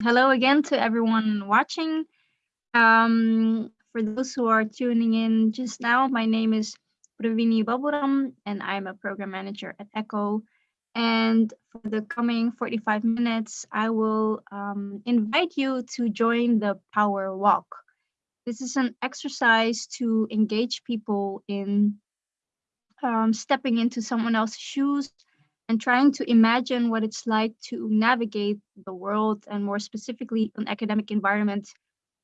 Hello again to everyone watching. Um, for those who are tuning in just now, my name is Pravini Baburam and I'm a program manager at ECHO. And for the coming 45 minutes, I will um, invite you to join the Power Walk. This is an exercise to engage people in um, stepping into someone else's shoes and trying to imagine what it's like to navigate the world and more specifically an academic environment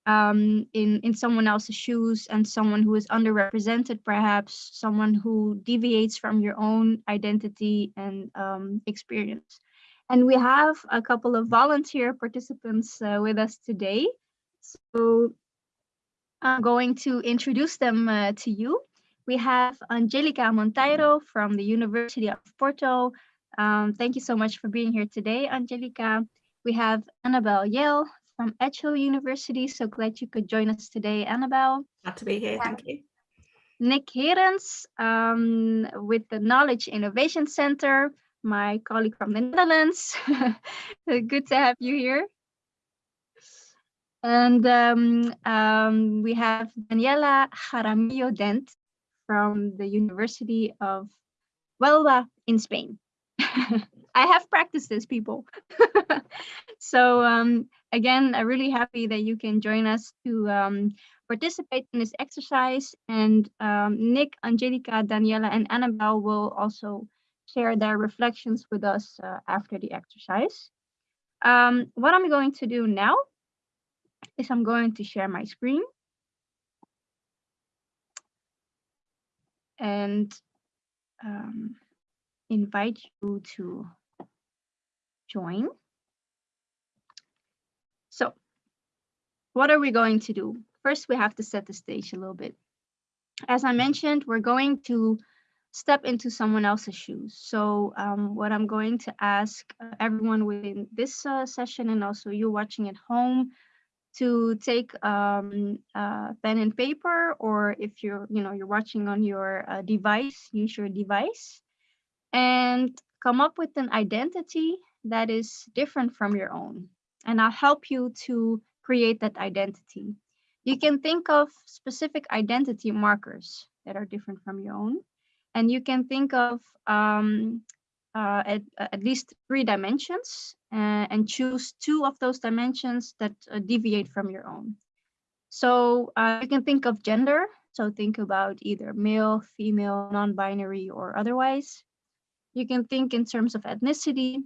um, in, in someone else's shoes and someone who is underrepresented, perhaps someone who deviates from your own identity and um, experience. And we have a couple of volunteer participants uh, with us today. So I'm going to introduce them uh, to you. We have Angelica Monteiro from the University of Porto, um, thank you so much for being here today, Angelica. We have Annabelle Yale from Edge Hill University. So glad you could join us today, Annabelle. Glad to be here, thank you. Nick Herens um, with the Knowledge Innovation Center, my colleague from the Netherlands. Good to have you here. And um, um, we have Daniela Jaramillo Dent from the University of Huelva in Spain. I have practiced this, people. so um, again, I'm really happy that you can join us to um, participate in this exercise. And um, Nick, Angelica, Daniela, and Annabelle will also share their reflections with us uh, after the exercise. Um, what I'm going to do now is I'm going to share my screen. And um, invite you to join. So what are we going to do? First, we have to set the stage a little bit. As I mentioned, we're going to step into someone else's shoes. So um, what I'm going to ask uh, everyone within this uh, session and also you watching at home to take um, pen and paper, or if you're, you know, you're watching on your uh, device, use your device and come up with an identity that is different from your own. And I'll help you to create that identity. You can think of specific identity markers that are different from your own. And you can think of um, uh, at, at least three dimensions uh, and choose two of those dimensions that uh, deviate from your own. So uh, you can think of gender. So think about either male, female, non-binary, or otherwise. You can think in terms of ethnicity,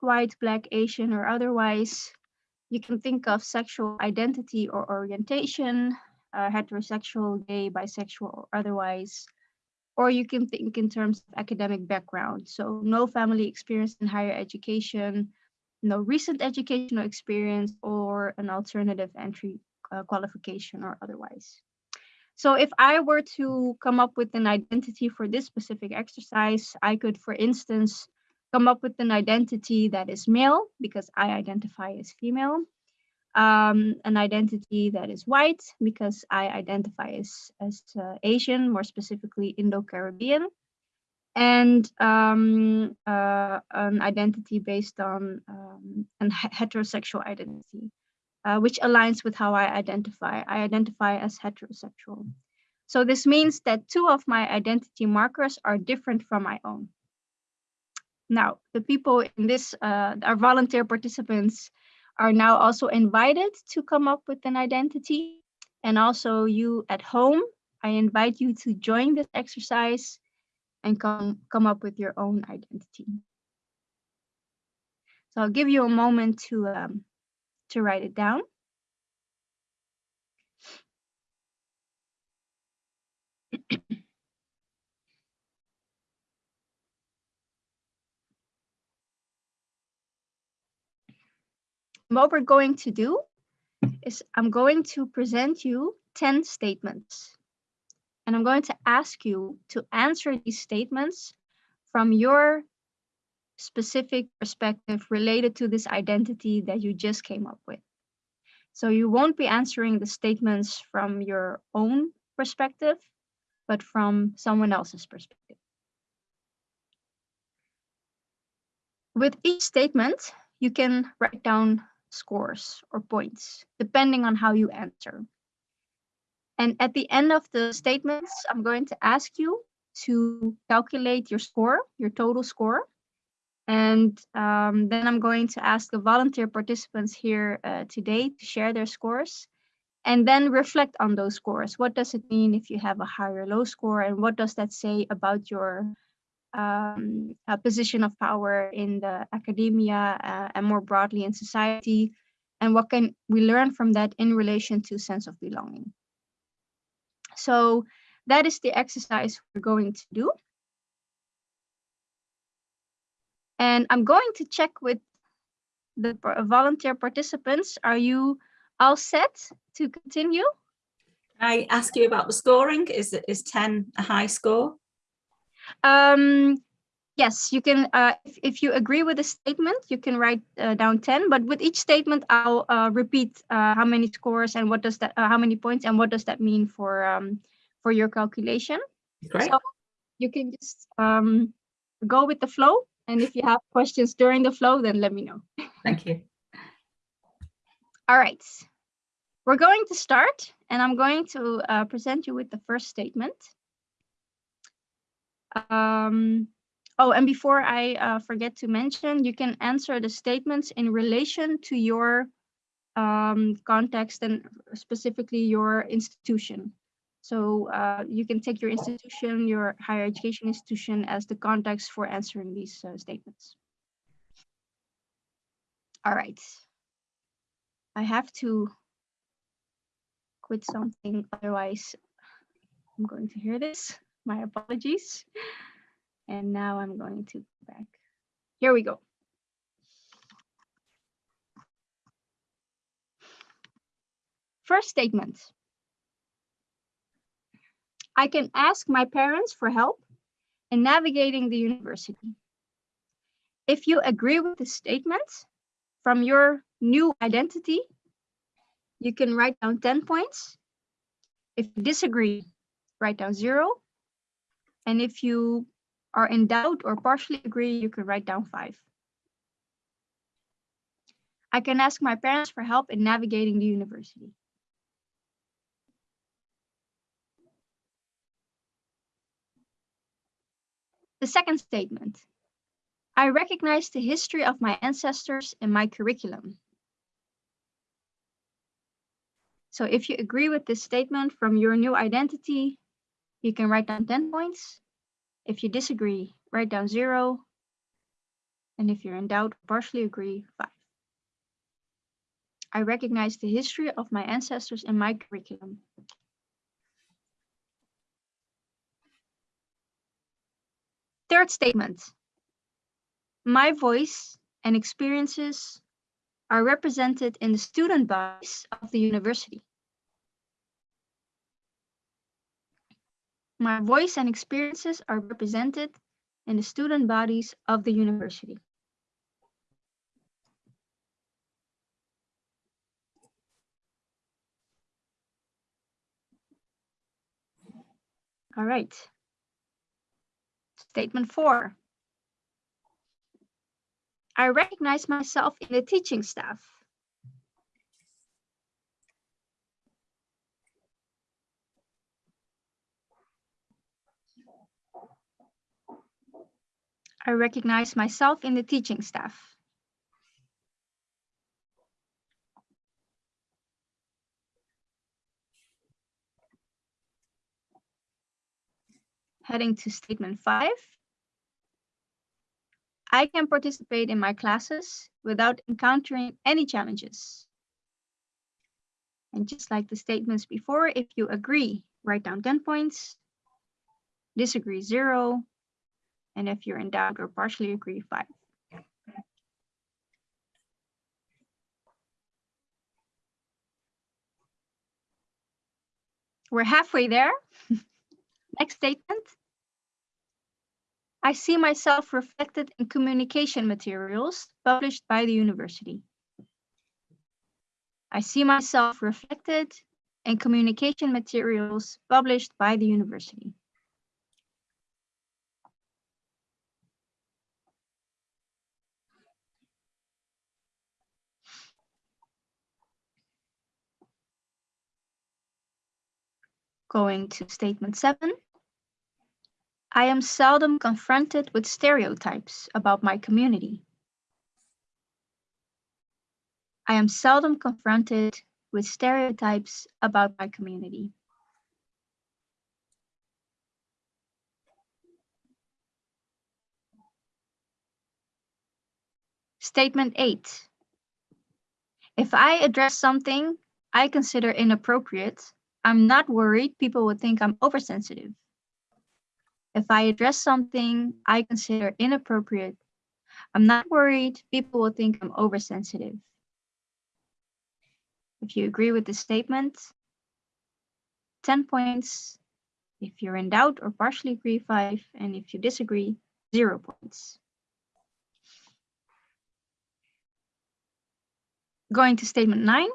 white, black, Asian, or otherwise. You can think of sexual identity or orientation, uh, heterosexual, gay, bisexual, or otherwise. Or you can think in terms of academic background. So no family experience in higher education, no recent educational experience, or an alternative entry uh, qualification or otherwise. So if I were to come up with an identity for this specific exercise, I could, for instance, come up with an identity that is male because I identify as female, um, an identity that is white because I identify as, as uh, Asian, more specifically Indo-Caribbean, and um, uh, an identity based on um, an heterosexual identity uh, which aligns with how I identify. I identify as heterosexual. So this means that two of my identity markers are different from my own. Now, the people in this, uh, our volunteer participants are now also invited to come up with an identity. And also you at home, I invite you to join this exercise and come, come up with your own identity. So I'll give you a moment to um, to write it down. what we're going to do is I'm going to present you 10 statements. And I'm going to ask you to answer these statements from your specific perspective related to this identity that you just came up with. So you won't be answering the statements from your own perspective, but from someone else's perspective. With each statement, you can write down scores or points, depending on how you answer. And at the end of the statements, I'm going to ask you to calculate your score, your total score. And um, then I'm going to ask the volunteer participants here uh, today to share their scores and then reflect on those scores. What does it mean if you have a high or low score? And what does that say about your um, position of power in the academia uh, and more broadly in society? And what can we learn from that in relation to sense of belonging? So that is the exercise we're going to do. And I'm going to check with the volunteer participants. Are you all set to continue? I ask you about the scoring. Is is 10 a high score? Um, yes, you can. Uh, if, if you agree with the statement, you can write uh, down 10. But with each statement, I'll uh, repeat uh, how many scores and what does that, uh, how many points and what does that mean for um, for your calculation. Great. So you can just um, go with the flow. And if you have questions during the flow, then let me know. Thank you. All right. We're going to start, and I'm going to uh, present you with the first statement. Um, oh, and before I uh, forget to mention, you can answer the statements in relation to your um, context and specifically your institution. So uh, you can take your institution, your higher education institution as the context for answering these uh, statements. All right. I have to quit something, otherwise I'm going to hear this. My apologies. And now I'm going to go back. Here we go. First statement. I can ask my parents for help in navigating the university. If you agree with the statement from your new identity, you can write down 10 points. If you disagree, write down zero. And if you are in doubt or partially agree, you can write down five. I can ask my parents for help in navigating the university. The second statement. I recognize the history of my ancestors in my curriculum. So if you agree with this statement from your new identity, you can write down 10 points. If you disagree, write down zero. And if you're in doubt, partially agree, five. I recognize the history of my ancestors in my curriculum. Third statement. My voice and experiences are represented in the student bodies of the university. My voice and experiences are represented in the student bodies of the university. All right. Statement four. I recognize myself in the teaching staff. I recognize myself in the teaching staff. Heading to statement five. I can participate in my classes without encountering any challenges. And just like the statements before, if you agree, write down 10 points, disagree, zero, and if you're in doubt or partially agree, five. We're halfway there. Next statement. I see myself reflected in communication materials published by the university. I see myself reflected in communication materials published by the university. Going to statement seven. I am seldom confronted with stereotypes about my community. I am seldom confronted with stereotypes about my community. Statement eight. If I address something I consider inappropriate, I'm not worried people would think I'm oversensitive. If I address something I consider inappropriate, I'm not worried people will think I'm oversensitive. If you agree with the statement, 10 points. If you're in doubt or partially agree, five. And if you disagree, zero points. Going to statement nine.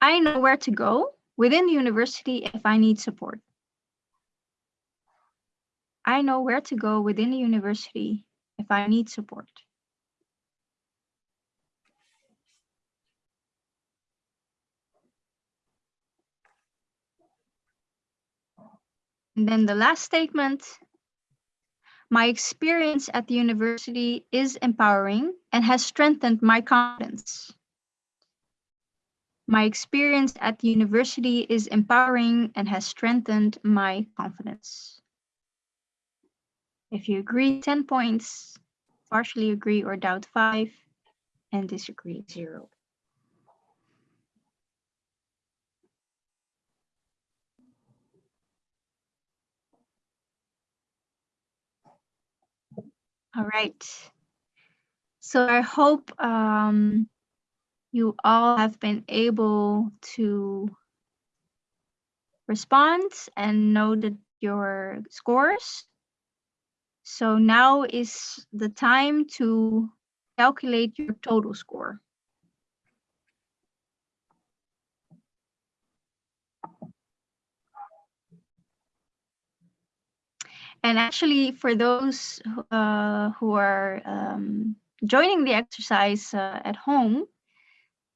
I know where to go within the university if I need support. I know where to go within the university if I need support. And then the last statement, my experience at the university is empowering and has strengthened my confidence. My experience at the university is empowering and has strengthened my confidence. If you agree, 10 points, partially agree or doubt five, and disagree zero. All right. So I hope um, you all have been able to respond and know that your scores. So now is the time to calculate your total score. And actually, for those uh, who are um, joining the exercise uh, at home,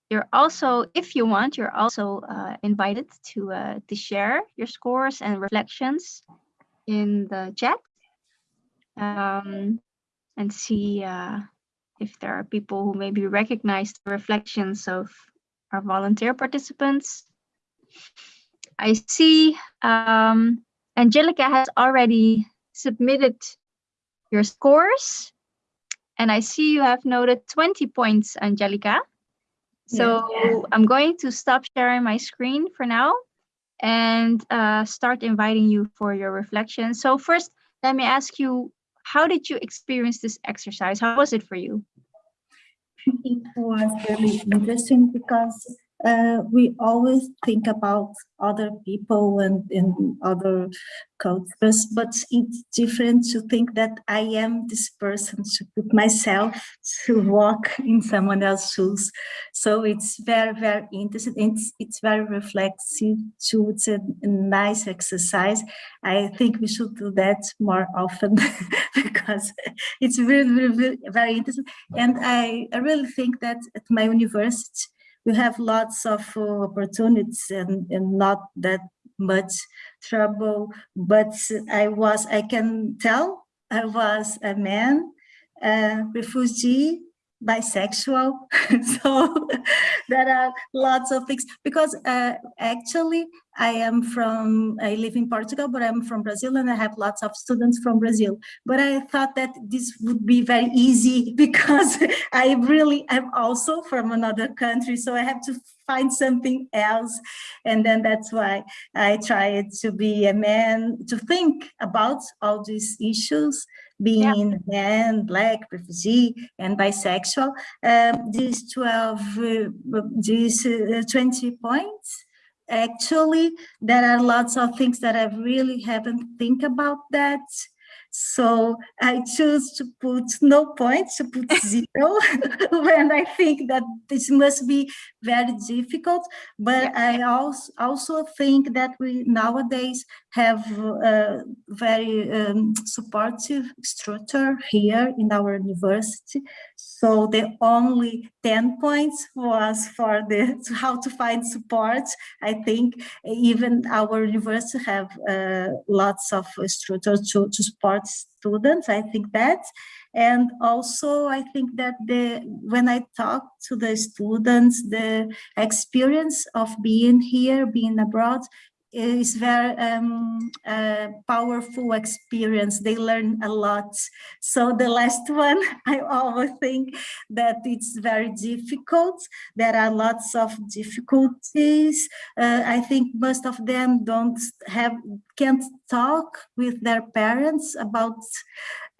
you're also, if you want, you're also uh, invited to uh, to share your scores and reflections in the chat um, and see uh, if there are people who maybe recognize the reflections of our volunteer participants. I see um, Angelica has already submitted your scores. And I see you have noted 20 points, Angelica. So yeah. I'm going to stop sharing my screen for now and uh, start inviting you for your reflection. So first, let me ask you, how did you experience this exercise? How was it for you? It was really interesting because uh, we always think about other people and in other cultures, but it's different to think that I am this person to put myself to walk in someone else's shoes. So it's very, very interesting. It's, it's very reflexive too. It's a, a nice exercise. I think we should do that more often because it's really, really, very interesting. And I, I really think that at my university, we have lots of uh, opportunities and, and not that much trouble but i was i can tell i was a man a refugee bisexual. So there are lots of things because uh, actually I am from I live in Portugal but I'm from Brazil and I have lots of students from Brazil but I thought that this would be very easy because I really am also from another country so I have to find something else and then that's why I tried to be a man to think about all these issues being yeah. man, black, refugee, and bisexual. Um, these 12, uh, these uh, 20 points, actually, there are lots of things that I really haven't think about that. So I choose to put no points, to put zero, when I think that this must be very difficult. But I also, also think that we nowadays have a very um, supportive structure here in our university. So the only 10 points was for the how to find support. I think even our university have uh, lots of structure to, to support students. I think that. And also, I think that the when I talk to the students, the experience of being here, being abroad, is very um, powerful experience. They learn a lot. So the last one, I always think that it's very difficult. There are lots of difficulties. Uh, I think most of them don't have, can't talk with their parents about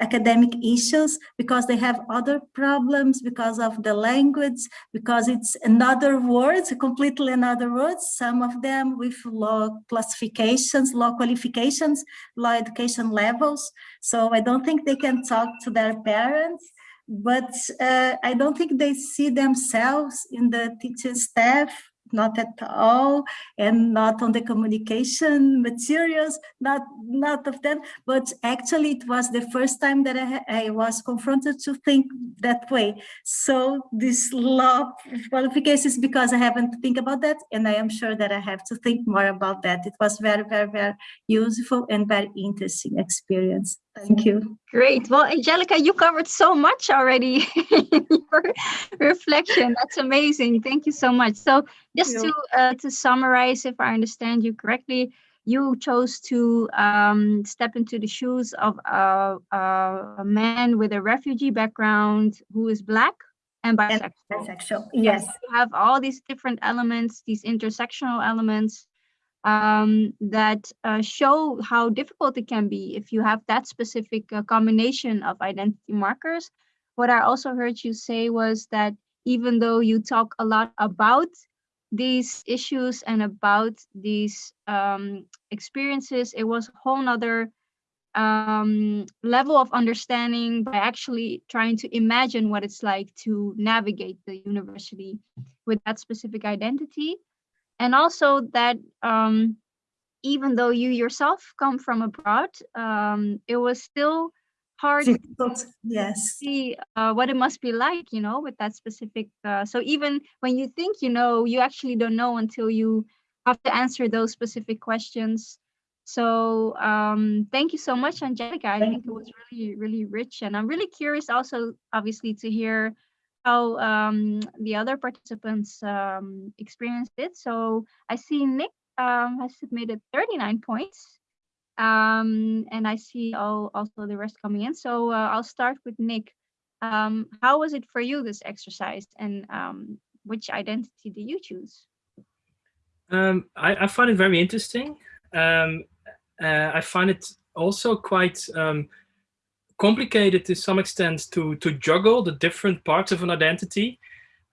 academic issues because they have other problems because of the language, because it's another words, completely another words, some of them with low classifications, low qualifications, low education levels. So I don't think they can talk to their parents but uh, I don't think they see themselves in the teaching staff not at all, and not on the communication materials, not, not of them, but actually it was the first time that I, I was confronted to think that way. So this law qualifications because I haven't think about that, and I am sure that I have to think more about that. It was very, very, very useful and very interesting experience. Thank you. Great. Well, Angelica, you covered so much already in your reflection. That's amazing. Thank you so much. So just to uh, to summarize, if I understand you correctly, you chose to um, step into the shoes of a, a, a, man with a refugee background who is black and bisexual. And bisexual. Yes. yes. You have all these different elements, these intersectional elements um, that uh, show how difficult it can be if you have that specific uh, combination of identity markers. What I also heard you say was that even though you talk a lot about these issues and about these um, experiences, it was a whole nother um, level of understanding by actually trying to imagine what it's like to navigate the university with that specific identity and also that um, even though you yourself come from abroad, um, it was still hard to yes. see uh, what it must be like, you know, with that specific. Uh, so even when you think you know, you actually don't know until you have to answer those specific questions. So um, thank you so much, Angelica. I thank think you. it was really, really rich. And I'm really curious also, obviously, to hear how um, the other participants um, experienced it. So I see Nick um, has submitted 39 points. Um, and I see all, also the rest coming in. So uh, I'll start with Nick. Um, how was it for you, this exercise? And um, which identity do you choose? I, I, find it very interesting. Uh, I find it also quite complicated to some extent to to juggle the different parts of an identity.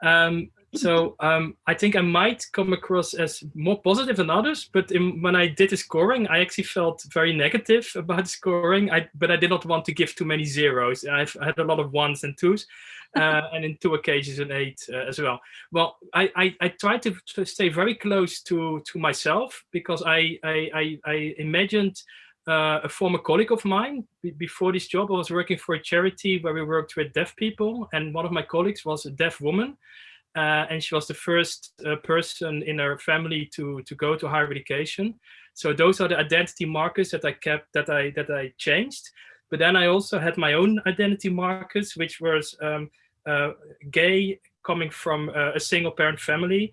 Um, so um, I think I might come across as more positive than others, but in, when I did the scoring, I actually felt very negative about scoring. I, but I did not want to give too many zeros. I've had a lot of ones and twos, uh, and in two occasions an eight uh, as well. Well, I, I, I try to, to, stay very close to to myself because I I, I, I imagined a former colleague of mine. before this job, I was working for a charity where we worked with deaf people, and one of my colleagues was a deaf woman, uh, and she was the first uh, person in her family to to go to higher education. So those are the identity markers that I kept, that I that I changed. But then I also had my own identity markers, which was um, uh, gay, coming from uh, a single parent family,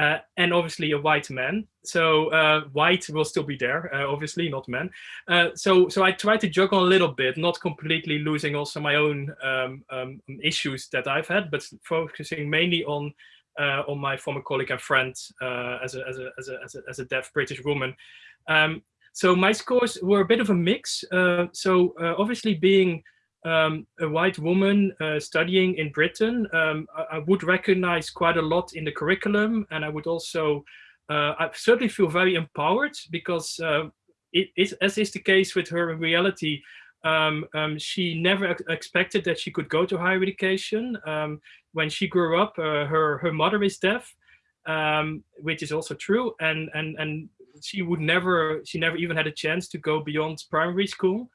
uh, and obviously a white man. So uh, white will still be there, uh, obviously not men. Uh, so so I try to juggle a little bit, not completely losing also my own um, um, issues that I've had, but focusing mainly on uh, on my former colleague and friend uh, as a as a as a as a, as a deaf British woman. Um, so my scores were a bit of a mix. so obviously being um, a white woman uh, studying in Britain, um, I, I, would recognize quite a lot in the curriculum. And I would also, uh, I certainly feel very empowered because uh, it is, as is the case with her in reality, um, um she never ex expected that she could go to higher education. Um, when she grew up, uh, her, her mother is deaf, um, which is also true. And, and, and she would never, she never even had a chance to go beyond primary school.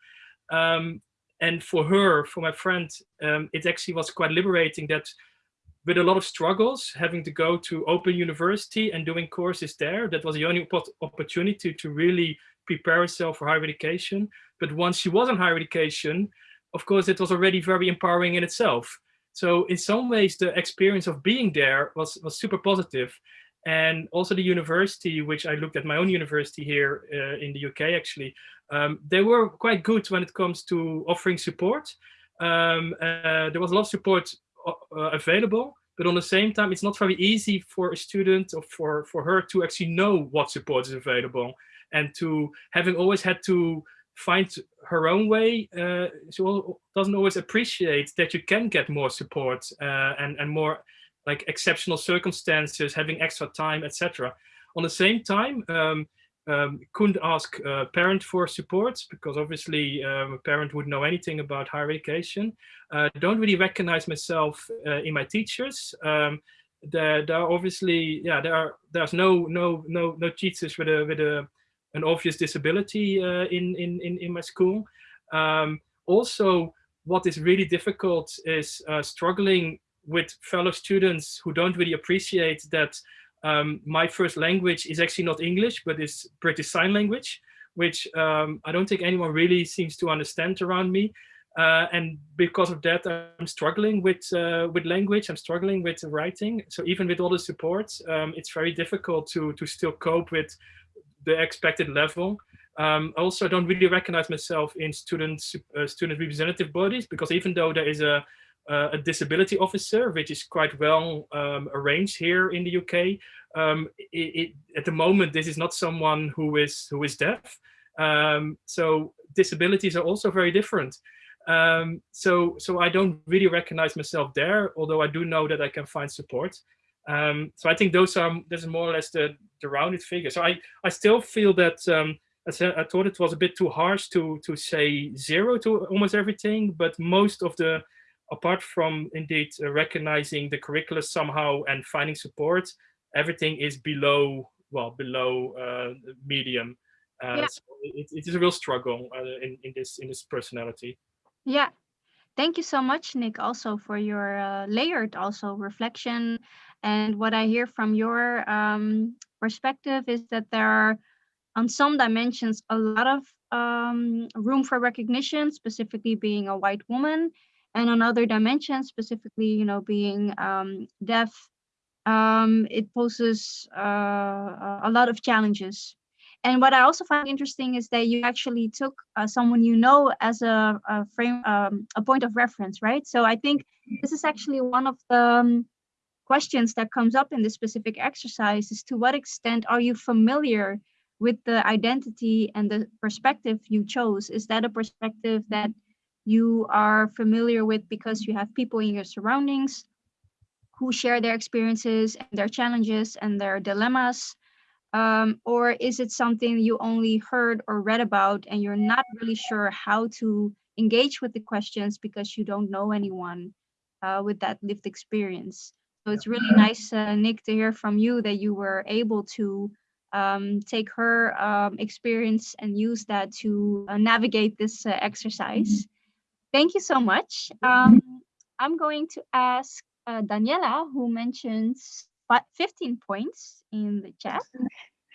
Um, and for her, for my friend, um, it actually was quite liberating that with a lot of struggles, having to go to Open University and doing courses there, that was the only opportunity to really prepare herself for higher education. But once she was in higher education, of course, it was already very empowering in itself. So in some ways, the experience of being there was, was super positive. And also the university, which I looked at my own university here uh, in the UK, actually, um, they were quite good when it comes to offering support. Um, uh, there was a lot of support uh, available, but on the same time, it's not very easy for a student or for, for her to actually know what support is available and to having always had to find her own way, uh, she doesn't always appreciate that you can get more support uh, and, and more like exceptional circumstances, having extra time, etc. On the same time, um, um, couldn't ask a parent for support because obviously um, a parent would know anything about higher education. Uh, don't really recognize myself uh, in my teachers. Um, there, there are obviously, yeah, there are, there's no, no, no, no teachers with a, with a, an obvious disability uh, in, in, in, in my school. Um, also, what is really difficult is uh, struggling with fellow students who don't really appreciate that um, my first language is actually not English, but is British Sign Language, which um, I don't think anyone really seems to understand around me. Uh, and because of that, I'm struggling with uh, with language. I'm struggling with writing. So even with all the support, um, it's very difficult to to still cope with the expected level. Um, also, I don't really recognize myself in student uh, student representative bodies because even though there is a uh, a disability officer, which is quite well um, arranged here in the UK. Um, it, it, at the moment, this is not someone who is who is deaf. Um, so disabilities are also very different. Um, so so I don't really recognize myself there, although I do know that I can find support. Um, so I think those are this is more or less the the rounded figure. So I I still feel that. Um, I, I thought it was a bit too harsh to to say zero to almost everything, but most of the apart from indeed uh, recognizing the curricula somehow and finding support, everything is below, well, below uh, medium. Uh, yeah. so it, it is a real struggle uh, in, in this in this personality. Yeah, thank you so much, Nick, also for your uh, layered also reflection. And what I hear from your um, perspective is that there are, on some dimensions, a lot of um, room for recognition, specifically being a white woman, and on other dimensions, specifically, you know, being um, deaf, um, it poses uh, a lot of challenges. And what I also find interesting is that you actually took uh, someone you know as a, a frame, um, a point of reference, right? So I think this is actually one of the um, questions that comes up in this specific exercise is to what extent are you familiar with the identity and the perspective you chose? Is that a perspective that you are familiar with because you have people in your surroundings who share their experiences and their challenges and their dilemmas? Um, or is it something you only heard or read about and you're not really sure how to engage with the questions because you don't know anyone uh, with that lived experience? So it's really nice, uh, Nick, to hear from you that you were able to um, take her um, experience and use that to uh, navigate this uh, exercise. Thank you so much. Um, I'm going to ask uh, Daniela, who mentions 15 points in the chat.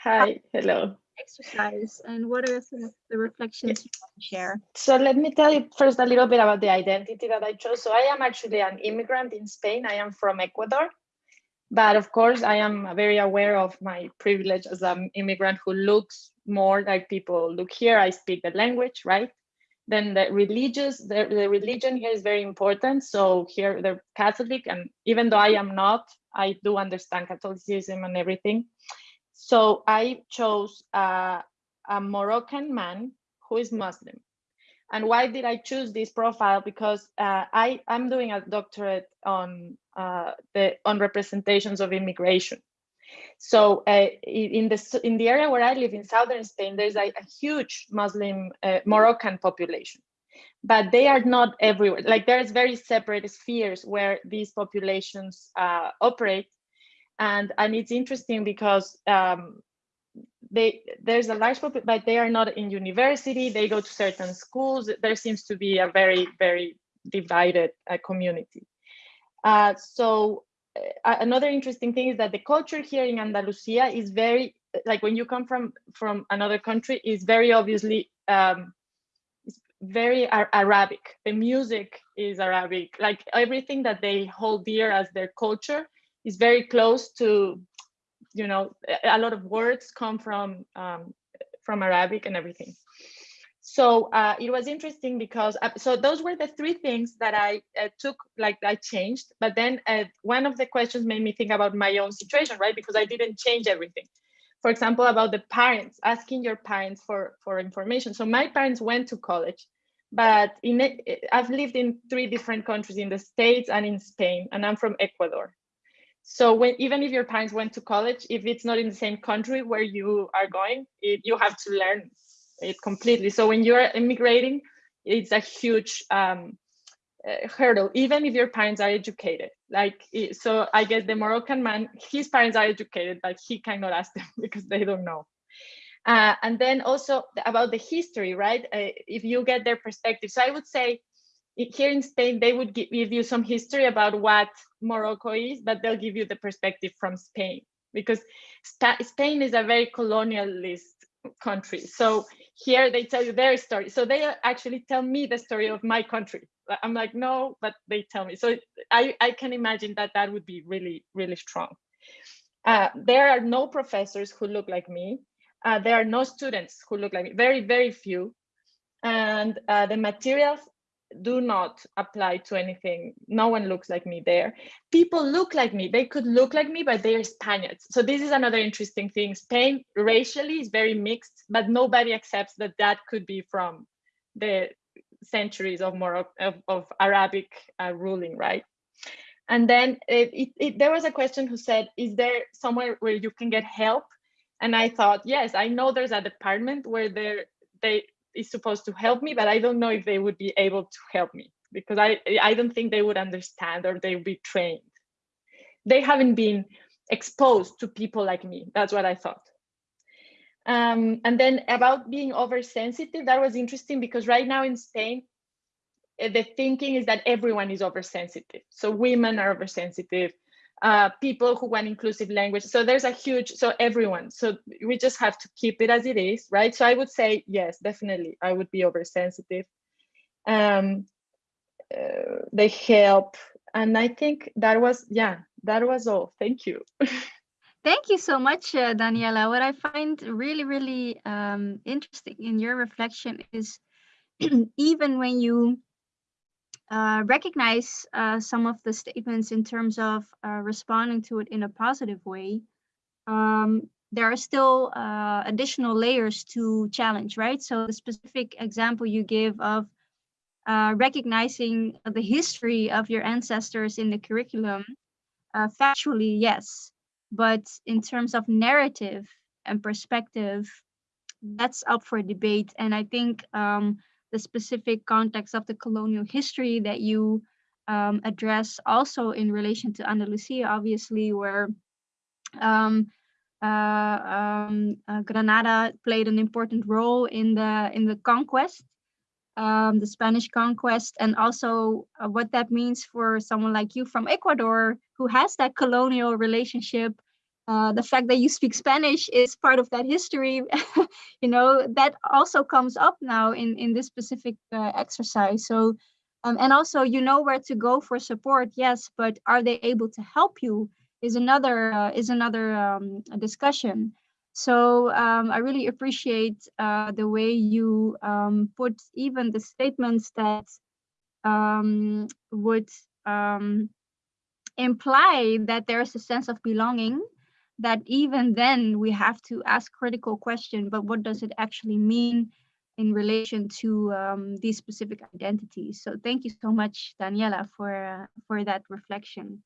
Hi, hello. Exercise and what are some of the reflections you want to share? So let me tell you first a little bit about the identity that I chose. So I am actually an immigrant in Spain. I am from Ecuador. But of course, I am very aware of my privilege as an immigrant who looks more like people look here. I speak the language, right? Then the religious the, the religion here is very important. So here they're catholic and even though i am not i do understand catholicism and everything. So i chose uh, a moroccan man who is muslim. And why did i choose this profile? Because uh, i i'm doing a doctorate on uh, the on representations of immigration so uh, in the in the area where I live in southern Spain, there's a, a huge Muslim uh, Moroccan population, but they are not everywhere. Like there's very separate spheres where these populations uh, operate, and and it's interesting because um, they there's a large population, but they are not in university. They go to certain schools. There seems to be a very very divided uh, community. Uh, so another interesting thing is that the culture here in Andalusia is very like when you come from from another country is very obviously um, very Ar Arabic. The music is Arabic. Like everything that they hold dear as their culture is very close to, you know, a lot of words come from um, from Arabic and everything. So uh, it was interesting because uh, so those were the three things that I uh, took like I changed. But then uh, one of the questions made me think about my own situation, right? Because I didn't change everything for example, about the parents, asking your parents for, for information. So my parents went to college, but in I've lived in three different countries in the States and in Spain, and I'm from Ecuador. So when even if your parents went to college, if it's not in the same country where you are going, it, you have to learn it completely. So when you're immigrating, it's a huge um, uh, hurdle, even if your parents are educated. Like, so I guess the Moroccan man, his parents are educated, but he cannot ask them because they don't know. Uh, and then also about the history, right? Uh, if you get their perspective. So I would say here in Spain, they would give you some history about what Morocco is, but they'll give you the perspective from Spain because Spain is a very colonialist country. So here they tell you their story. So they actually tell me the story of my country. I'm like, no, but they tell me. So I, I can imagine that that would be really, really strong. Uh, there are no professors who look like me. Uh, there are no students who look like me, very, very few. And uh, the materials do not apply to anything. No one looks like me there. People look like me. They could look like me, but they're Spaniards. So this is another interesting thing. Spain racially is very mixed, but nobody accepts that that could be from the centuries of more of, of Arabic uh, ruling, right? And then it, it, it, there was a question who said, is there somewhere where you can get help? And I thought, yes, I know there's a department where there they is supposed to help me, but I don't know if they would be able to help me because I, I don't think they would understand or they would be trained. They haven't been exposed to people like me. That's what I thought. Um, and then about being oversensitive, that was interesting because right now in Spain, eh, the thinking is that everyone is oversensitive. So women are oversensitive, uh, people who want inclusive language. So there's a huge, so everyone. So we just have to keep it as it is, right? So I would say, yes, definitely, I would be oversensitive. Um, uh, they help. And I think that was, yeah, that was all. Thank you. Thank you so much, uh, Daniela. What I find really, really um, interesting in your reflection is even when you uh, recognize uh, some of the statements in terms of uh, responding to it in a positive way, um, there are still uh, additional layers to challenge, right? So the specific example you give of uh, recognizing the history of your ancestors in the curriculum, factually, yes but in terms of narrative and perspective, that's up for debate. And I think um, the specific context of the colonial history that you um, address also in relation to Andalusia, obviously, where um, uh, um, uh, Granada played an important role in the in the conquest, um, the Spanish conquest, and also uh, what that means for someone like you from Ecuador, who has that colonial relationship uh, the fact that you speak Spanish is part of that history, you know, that also comes up now in, in this specific uh, exercise. So, um, and also you know where to go for support, yes, but are they able to help you is another uh, is another um, discussion. So um, I really appreciate uh, the way you um, put even the statements that um, would um, imply that there's a sense of belonging that even then we have to ask critical question, but what does it actually mean in relation to um, these specific identities? So thank you so much, Daniela, for, uh, for that reflection.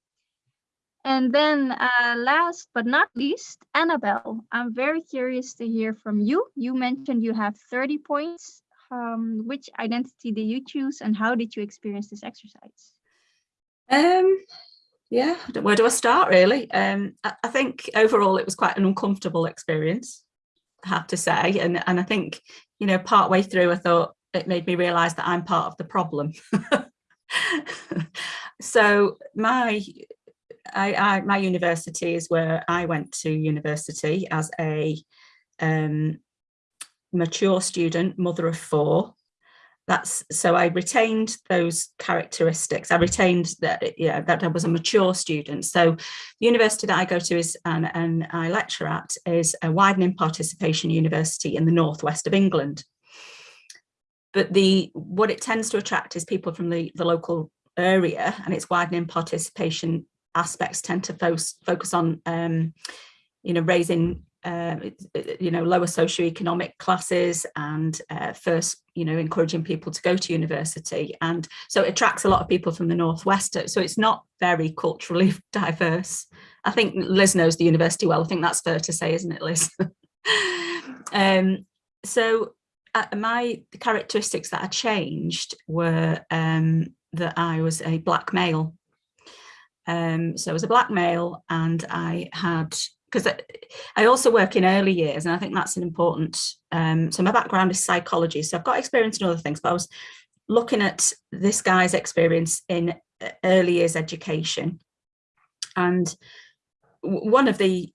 And then uh, last but not least, Annabelle, I'm very curious to hear from you. You mentioned you have 30 points. Um, which identity did you choose and how did you experience this exercise? Um, yeah, where do I start really? Um, I, think overall it was quite an uncomfortable experience I have to say. And, and I think, you know, part way through, I thought it made me realize that I'm part of the problem. so my I, I, my university is where I went to university as a um, mature student, mother of four. That's so I retained those characteristics. I retained that, yeah, that I was a mature student. So the university that I go to is and, and I lecture at is a widening participation university in the northwest of England. But the what it tends to attract is people from the, the local area and its widening participation aspects tend to focus, focus on um, you know, raising uh, you know, lower socioeconomic classes and uh, first, you know, encouraging people to go to university. And so it attracts a lot of people from the Northwest. So it's not very culturally diverse. I think Liz knows the university well. I think that's fair to say, isn't it, Liz? um, so uh, my characteristics that I changed were um, that I was a black male. Um, so I was a black male and I had because I also work in early years and I think that's an important, um, so my background is psychology. So I've got experience in other things, but I was looking at this guy's experience in uh, early years education. And one of the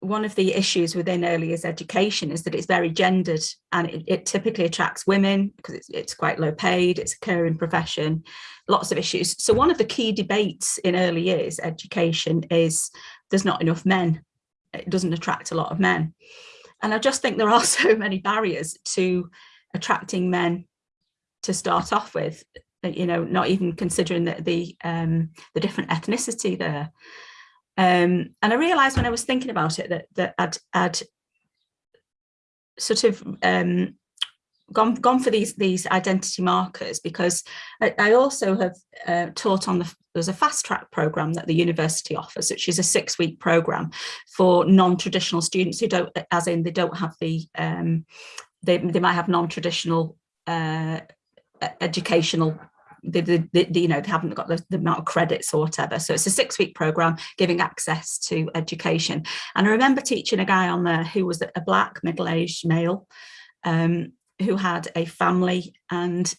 one of the issues within early years education is that it's very gendered and it, it typically attracts women because it's, it's quite low paid, it's a caring profession, lots of issues. So one of the key debates in early years education is there's not enough men. It doesn't attract a lot of men. And I just think there are so many barriers to attracting men to start off with, you know, not even considering the, the, um, the different ethnicity there. Um, and I realized when I was thinking about it that, that I'd, I'd sort of um, gone gone for these these identity markers because I, I also have uh, taught on the there's a fast track program that the university offers which is a six week program for non-traditional students who don't as in they don't have the um, they, they might have non-traditional uh, educational they, you know, they haven't got the, the, amount of credits or whatever. So it's a six week program giving access to education. And I remember teaching a guy on there who was a black middle-aged male um, who had a family and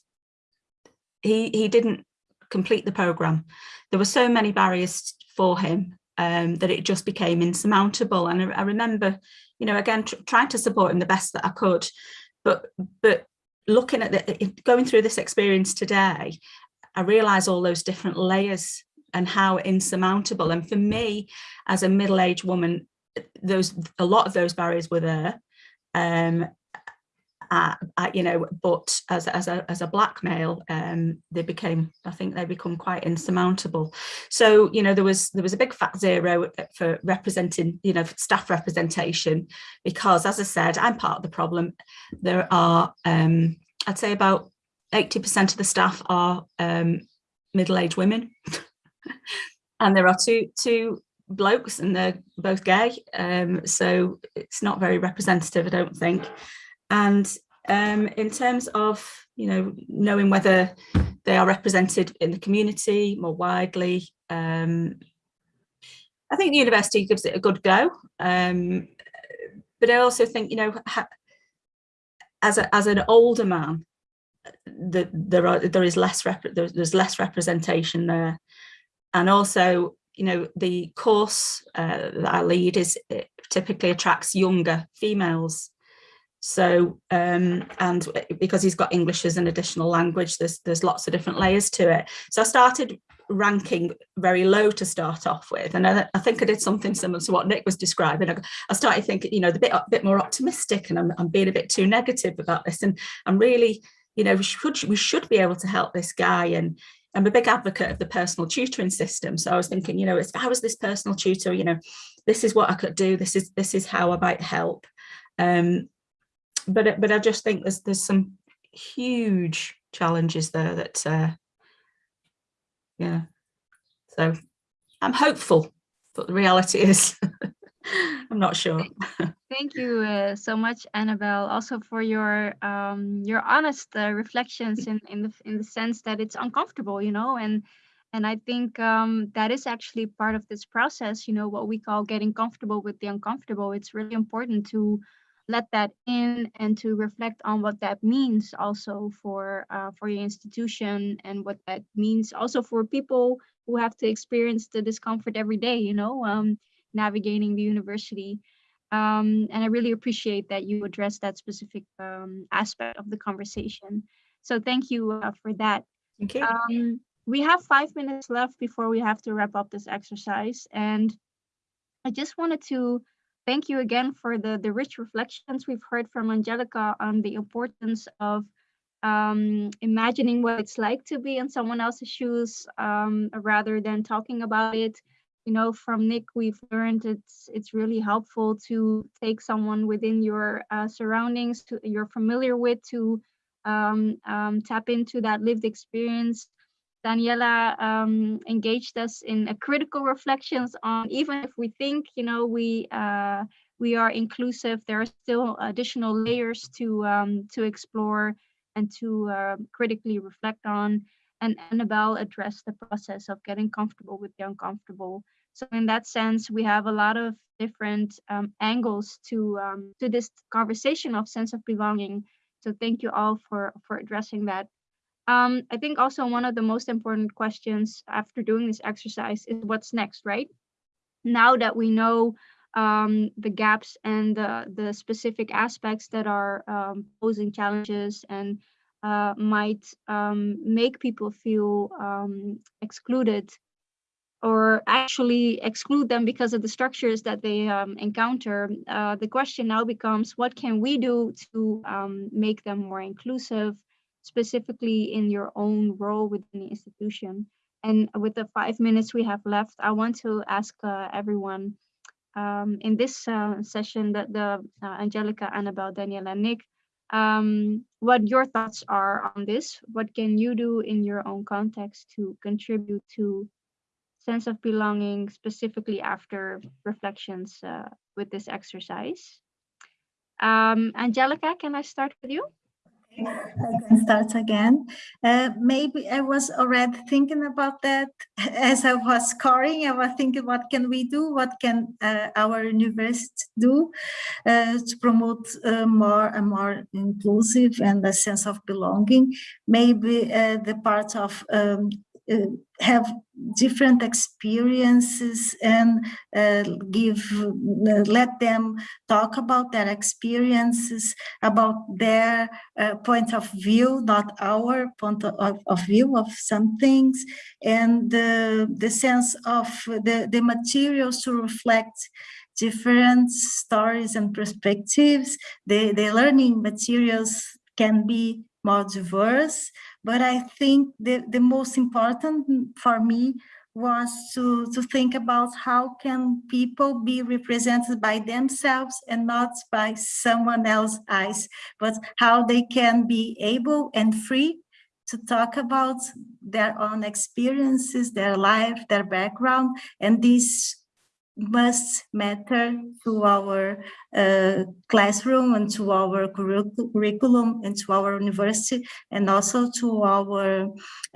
he, he didn't complete the program. There were so many barriers for him um, that it just became insurmountable. And I, I remember, you know, again, tr trying to support him the best that I could, but but looking at the, going through this experience today, I realize all those different layers and how insurmountable. And for me, as a middle-aged woman, those a lot of those barriers were there. Um, uh, uh, you know, but as, as, a, as a black male, um, they became, I think they become quite insurmountable. So, you know, there was there was a big fat zero for representing, you know, staff representation, because as I said, I'm part of the problem. There are, um, I'd say about 80% of the staff are um, middle-aged women. and there are two, two blokes and they're both gay. Um, so it's not very representative, I don't think. And um, in terms of, you know, knowing whether they are represented in the community more widely, um, I think the university gives it a good go. Um, but I also think, you know, as a, as an older man, the, there are there is less there's, there's less representation there, and also you know the course uh, that I lead is typically attracts younger females so, um, and because he's got English as an additional language, there's, there's lots of different layers to it. So I started ranking very low to start off with. And I, I think I did something similar to what Nick was describing. I, I started thinking, you know, the bit, a bit more optimistic and I'm, I'm being a bit too negative about this. And I'm really, you know, we should, we should be able to help this guy. And I'm a big advocate of the personal tutoring system. So I was thinking, you know, if I was this personal tutor, you know, this is what I could do. This is, this is how I might help. Um, but but I just think there's there's some huge challenges there that uh, yeah so I'm hopeful but the reality is I'm not sure thank you uh, so much Annabelle also for your um your honest uh, reflections in in the in the sense that it's uncomfortable you know and and I think um, that is actually part of this process, you know, what we call getting comfortable with the uncomfortable. It's really important to let that in and to reflect on what that means also for uh, for your institution and what that means also for people who have to experience the discomfort every day you know um, navigating the university um, and i really appreciate that you address that specific um, aspect of the conversation so thank you uh, for that you. um, we have five minutes left before we have to wrap up this exercise. And I just wanted to thank you again for the, the rich reflections we've heard from Angelica on the importance of um, imagining what it's like to be in someone else's shoes um, rather than talking about it. You know, from Nick, we've learned it's it's really helpful to take someone within your uh, surroundings to you're familiar with to um, um, tap into that lived experience. Daniela um, engaged us in a critical reflections on even if we think, you know, we uh, we are inclusive, there are still additional layers to um, to explore and to uh, critically reflect on. And Annabelle addressed the process of getting comfortable with the uncomfortable. So in that sense, we have a lot of different um, angles to um, to this conversation of sense of belonging so thank you all for, for addressing that. Um, I think also one of the most important questions after doing this exercise is what's next, right? Now that we know um, the gaps and the, the specific aspects that are um, posing challenges and uh, might um, make people feel um, excluded or actually exclude them because of the structures that they um, encounter, uh, the question now becomes what can we do to make them more inclusive, specifically in your own role within the institution? And with the five minutes we have left, I want to ask uh, everyone um, in this uh, session that the uh, Angelica, Annabelle, and Nick, um, what your thoughts are on this. What can you do in your own context to contribute to sense of belonging specifically after reflections uh, with this exercise. Um, Angelica, can I start with you? I can start again. Uh, maybe I was already thinking about that as I was scoring. I was thinking, what can we do? What can uh, our university do uh, to promote uh, more and more inclusive and a sense of belonging? Maybe uh, the part of um, have different experiences and uh, give uh, let them talk about their experiences about their uh, point of view not our point of, of view of some things. And the sense of the the materials to reflect different stories and perspectives. The the learning materials can be more diverse but I think the, the most important for me was to, to think about how can people be represented by themselves and not by someone else's eyes, but how they can be able and free to talk about their own experiences, their life, their background, and this must matter to our uh, classroom and to our curriculum and to our university and also to our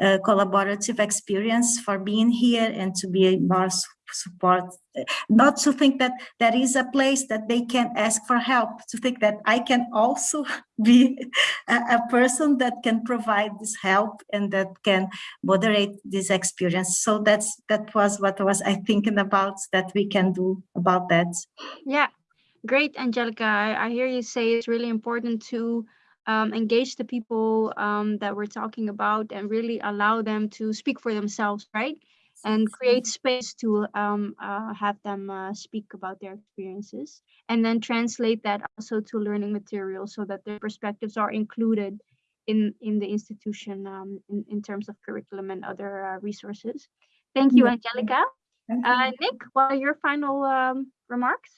uh, collaborative experience for being here and to be more support not to think that there is a place that they can ask for help to think that i can also be a, a, person that can provide this help and that can moderate this experience. So that's that was what was i thinking about that we can do about that. Yeah. Great angelica. I, I hear you say it's really important to um, engage the people um, that we're talking about and really allow them to speak for themselves right and create space to um, uh, have them uh, speak about their experiences and then translate that also to learning materials so that their perspectives are included in in the institution um, in, in terms of curriculum and other uh, resources. Thank you, Angelica. Thank uh, you. Nick, what are your final um, remarks?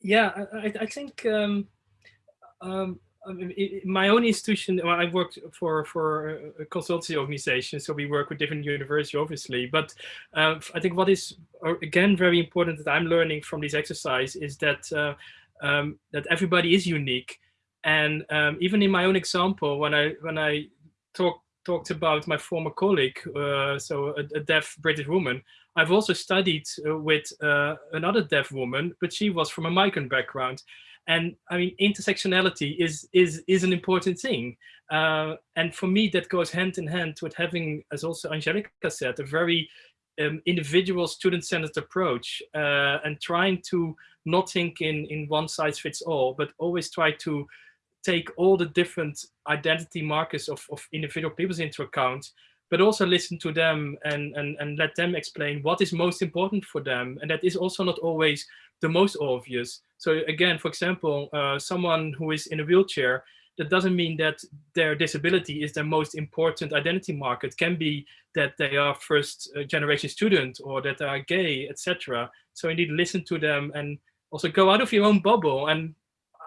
Yeah, I, I think um, um in my own institution, well, I worked for for a consultancy organization, so we work with different universities, obviously. But uh, I think what is uh, again very important that I'm learning from this exercise is that uh, um, that everybody is unique, and um, even in my own example, when I when I talk talked about my former colleague, uh, so a, a, deaf British woman, I've also studied uh, with uh, another deaf woman, but she was from a migrant background. And I mean, intersectionality is is is an important thing. Uh, and for me, that goes hand in hand with having, as also Angelica said, a very um, individual student-centered approach uh, and trying to not think in, in one size fits all, but always try to take all the different identity markers of, of individual peoples into account, but also listen to them and, and, and let them explain what is most important for them. And that is also not always the most obvious. So again, for example, uh, someone who is in a wheelchair, that doesn't mean that their disability is their most important identity marker. It can be that they are first uh, generation student or that they are gay, etc. So you need to listen to them and also go out of your own bubble. And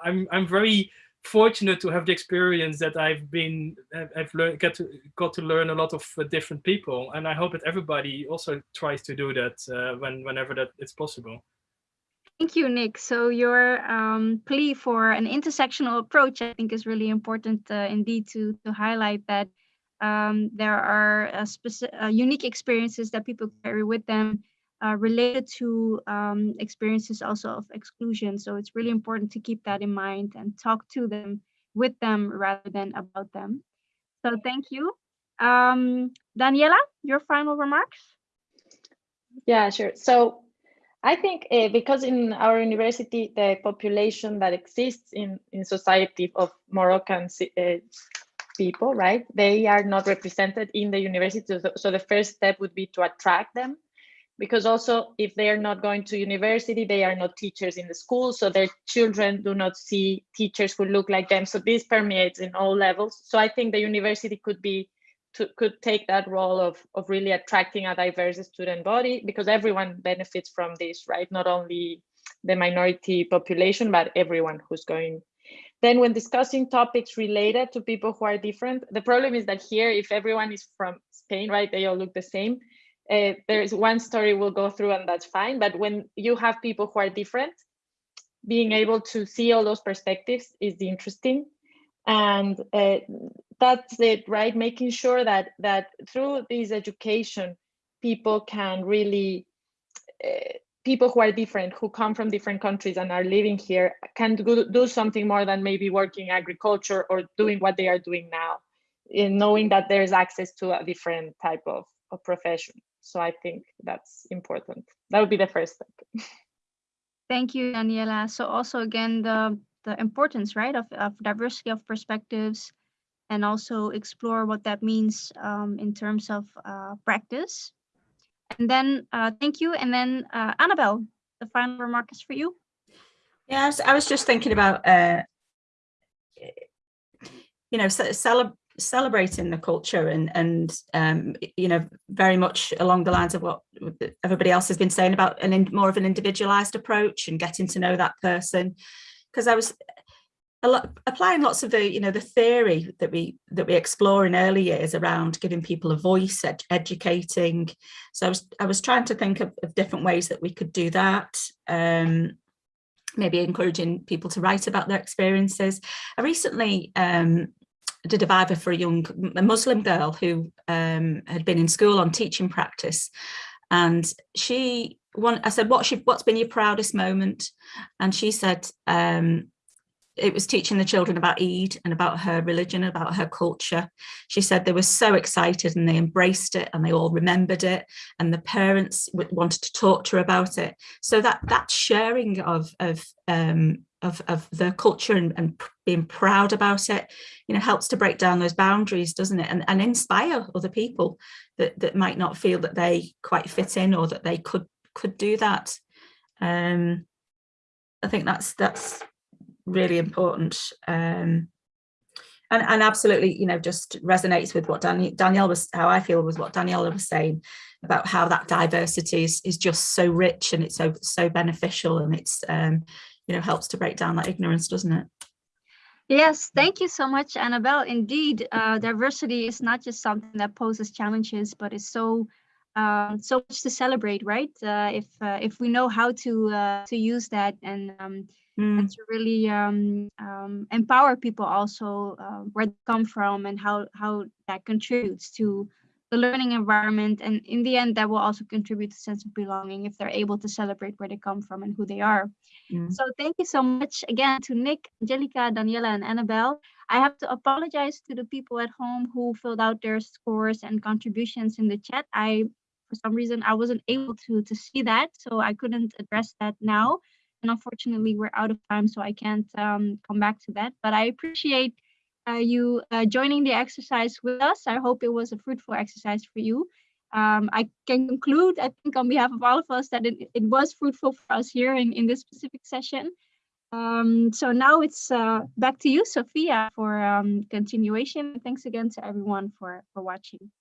I'm, I'm very fortunate to have the experience that I've been, I've learned, got to, got to learn a lot of uh, different people. And I hope that everybody also tries to do that uh, when, whenever that it's possible. Thank you, Nick. So your um, plea for an intersectional approach, I think, is really important uh, indeed to to highlight that um, there are uh, specific, uh, unique experiences that people carry with them uh, related to um, experiences also of exclusion. So it's really important to keep that in mind and talk to them with them rather than about them. So thank you. Um, Daniela, your final remarks? Yeah, sure. So I think uh, because in our university, the population that exists in, in society of Moroccan uh, people, right, they are not represented in the university. So, so the first step would be to attract them because also if they are not going to university, they are not teachers in the school. So their children do not see teachers who look like them. So this permeates in all levels. So I think the university could be to, could take that role of, of really attracting a diverse student body because everyone benefits from this, right? Not only the minority population, but everyone who's going. Then when discussing topics related to people who are different, the problem is that here, if everyone is from Spain, right, they all look the same. Uh, there's one story we'll go through and that's fine. But when you have people who are different, being able to see all those perspectives is interesting and uh, that's it right making sure that that through this education people can really uh, people who are different who come from different countries and are living here can do, do something more than maybe working agriculture or doing what they are doing now in knowing that there's access to a different type of, of profession so i think that's important that would be the first step thank you daniela so also again the the importance, right, of, of diversity of perspectives and also explore what that means um, in terms of uh, practice. And then uh, thank you. And then uh, Annabelle, the final remark is for you. Yes, I was just thinking about, uh, you know, cele celebrating the culture and, and um, you know, very much along the lines of what everybody else has been saying about an in, more of an individualized approach and getting to know that person. Because I was lot, applying lots of the you know the theory that we that we explore in early years around giving people a voice ed educating. So I was I was trying to think of, of different ways that we could do that um, maybe encouraging people to write about their experiences. I recently um, did a viva for a young a Muslim girl who um, had been in school on teaching practice and she I said what she what's been your proudest moment and she said um, it was teaching the children about Eid and about her religion, about her culture. She said they were so excited and they embraced it and they all remembered it and the parents wanted to talk to her about it. So that that sharing of of um, of, of the culture and, and being proud about it, you know, helps to break down those boundaries, doesn't it? And, and inspire other people that, that might not feel that they quite fit in or that they could could do that. Um, I think that's that's really important. Um, and, and absolutely, you know, just resonates with what Dan, Danielle was, how I feel was what Daniela was saying about how that diversity is, is just so rich and it's so, so beneficial and it's, um, you know, helps to break down that ignorance, doesn't it? Yes, thank you so much, Annabelle. Indeed, uh, diversity is not just something that poses challenges, but is so um, so much to celebrate, right? Uh, if uh, if we know how to uh, to use that and um, mm. and to really um, um, empower people also uh, where they come from and how how that contributes to the learning environment. And in the end, that will also contribute to sense of belonging if they're able to celebrate where they come from and who they are. Mm. So thank you so much again to Nick, Angelica, Daniela, and Annabelle. I have to apologize to the people at home who filled out their scores and contributions in the chat. I, for some reason, I wasn't able to, to see that, so I couldn't address that now. And unfortunately, we're out of time, so I can't um, come back to that. But I appreciate uh, you uh, joining the exercise with us. I hope it was a fruitful exercise for you. Um, I can conclude, I think, on behalf of all of us, that it, it was fruitful for us here in, in this specific session. Um, so now it's uh, back to you, Sophia, for um, continuation. Thanks again to everyone for, for watching.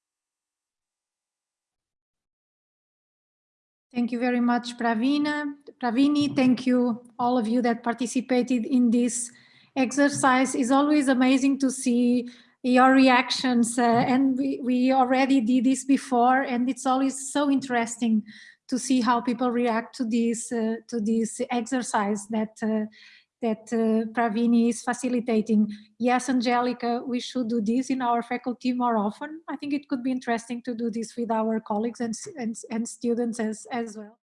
Thank you very much, Pravina. Pravini, thank you, all of you that participated in this exercise. is always amazing to see your reactions, uh, and we, we already did this before, and it's always so interesting to see how people react to this uh, to this exercise that uh, that uh, Pravini is facilitating. Yes, Angelica, we should do this in our faculty more often. I think it could be interesting to do this with our colleagues and, and, and students as, as well.